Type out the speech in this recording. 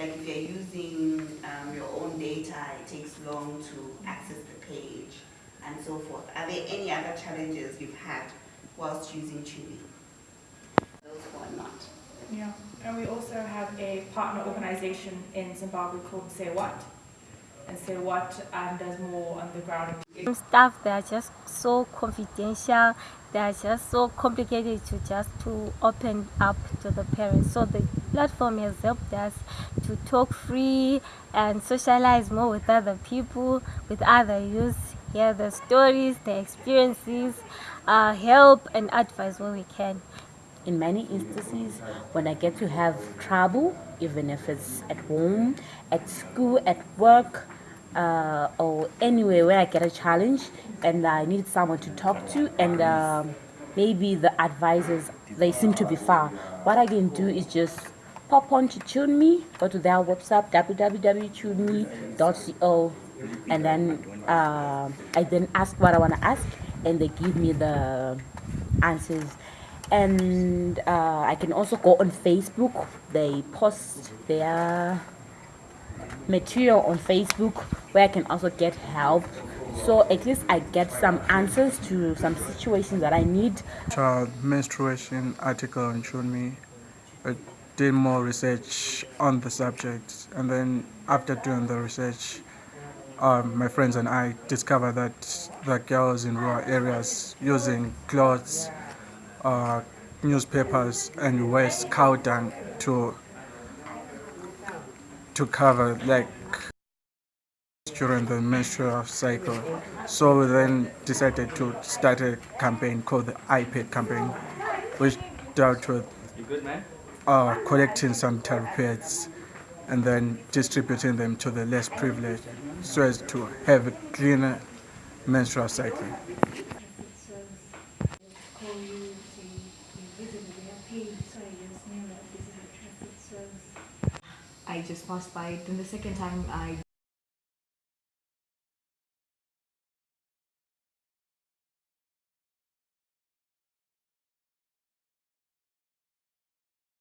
like if you're using um, your own data, it takes long to access the page and so forth. Are there any other challenges you've had whilst using Chewy? Those who are not. Yeah, and we also have a partner organization in Zimbabwe called Say What. And Say What um, does more on the ground. Some stuff that are just so confidential they are just so complicated to just to open up to the parents so the platform has helped us to talk free and socialize more with other people with other youth hear the stories the experiences uh, help and advise where we can in many instances when I get to have trouble, even if it's at home, at school, at work, uh, or anywhere where I get a challenge and I need someone to talk to, and um, maybe the advisors they seem to be far. What I can do is just pop on to TuneMe, go to their website www.tuneme.co, and then uh, I then ask what I want to ask, and they give me the answers and uh, I can also go on Facebook. They post their material on Facebook where I can also get help. So at least I get some answers to some situations that I need. Child menstruation article on me. I did more research on the subject, and then after doing the research, um, my friends and I discovered that the girls in rural areas using clothes uh, newspapers and waste cow dung to to cover like during the menstrual cycle. So we then decided to start a campaign called the iPad campaign, which dealt with uh, collecting some pads and then distributing them to the less privileged so as to have a cleaner menstrual cycle. I just passed by it. Then the second time I